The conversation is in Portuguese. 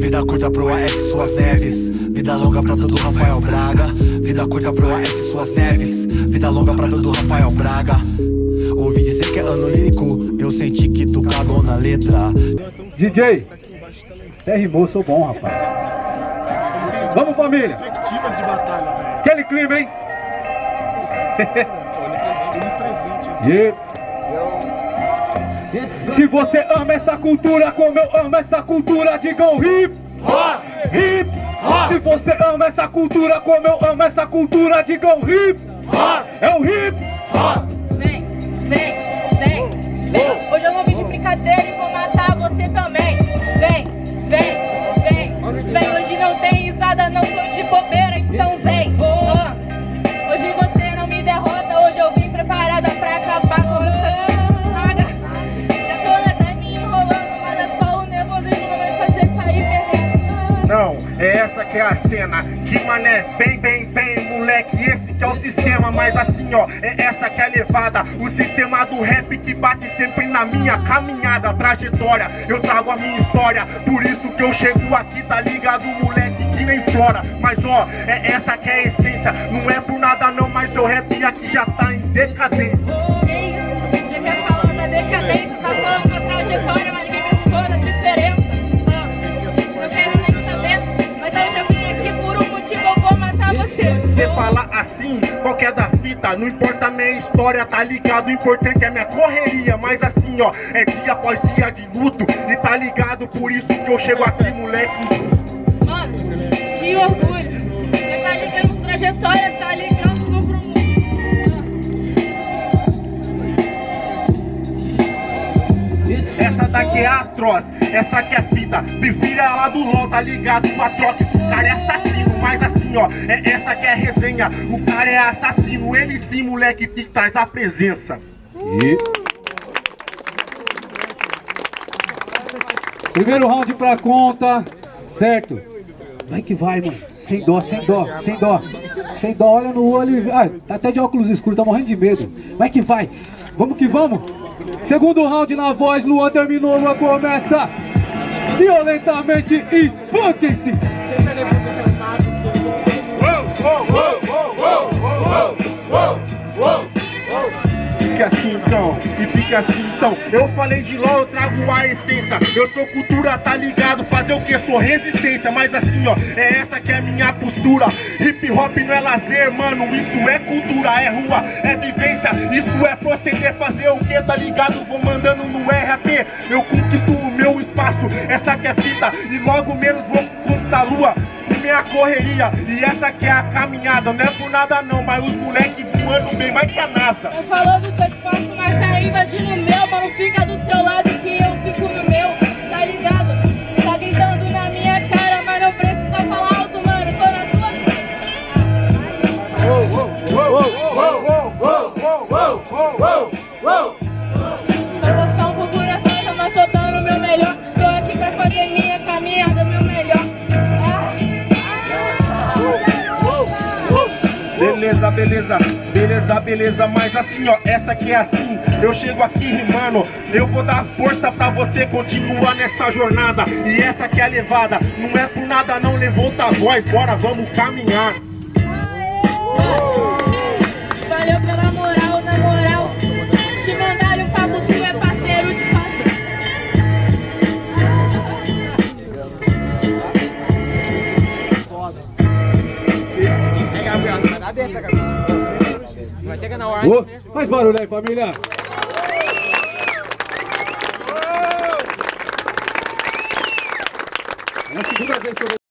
Vida curta pro AS Suas Neves Vida longa pra todo Rafael Braga Vida curta pro AS Suas Neves Vida longa pra todo Rafael Braga Ouvi dizer que é ano lírico Eu senti que tu cagou na letra DJ, você rimou, sou bom, rapaz. Vamos, família. Perspectivas de batalha, velho. Aquele clima, hein? Onipresente. Yeah. Se você ama essa cultura como eu amo essa cultura, digam hip hop, hip hop. Se você ama essa cultura como eu amo essa cultura, digam hip hop. É o hip hop. Vem, vem, vem, vem. Hoje eu não vim de brincadeira e Não, é essa que é a cena. Que mané, vem, vem, vem, moleque. Esse que é o sistema, mas assim ó É essa que é a levada. O sistema do rap que bate sempre na minha caminhada Trajetória, eu trago a minha história Por isso que eu chego aqui, tá ligado, moleque Que nem flora, mas ó É essa que é a essência. Não é por nada não, mas seu rap aqui já tá em decadência você. Você fala assim, qual que é da fita Não importa a minha história, tá ligado? O importante é minha correria Mas assim, ó, é dia após dia de luto E tá ligado? Por isso que eu chego aqui, moleque Mano, que orgulho. Você tá ligando trajetória, tá Daqui é atroz, essa aqui é fita Prefira ela do LOL, tá ligado? Com a troca, esse cara é assassino Mas assim, ó, é essa que é a resenha O cara é assassino, ele sim, moleque, que traz a presença E... Primeiro round pra conta, certo? Vai que vai, mano. Sem dó, sem dó, sem dó. Sem dó, olha no olho e... Ah, tá até de óculos escuros, tá morrendo de medo. Vai que vai. Vamos que vamos. Segundo round na voz, Luan terminou, Luan começa. Violentamente, espanquem-se. Assim então Eu falei de LOL, eu trago a essência. Eu sou cultura, tá ligado? Fazer o que? Sou resistência. Mas assim ó, é essa que é minha postura. Hip hop não é lazer, mano. Isso é cultura, é rua, é vivência. Isso é proceder, fazer o que? Tá ligado? Vou mandando no RAP Eu conquisto o meu espaço. Essa que é fita, e logo menos vou conquistar a lua minha correria. E essa que é a caminhada. Não é por nada não, mas os moleques voando bem mais que a NASA. Tô falando do invadindo o meu, mano. Fica do seu lado que eu fico no meu, tá ligado? Tá gritando na minha cara, mas não precisa falar alto, mano. Tô na tua frente. Eu vou Beleza, beleza, beleza, beleza, mas assim ó, essa aqui é assim. Eu chego aqui rimando, eu vou dar força pra você continuar nessa jornada. E essa que é a levada, não é por nada não, levanta a voz, bora, vamos caminhar. Valeu pela moral. Ô, faz barulho aí, família. É a segunda vez que eu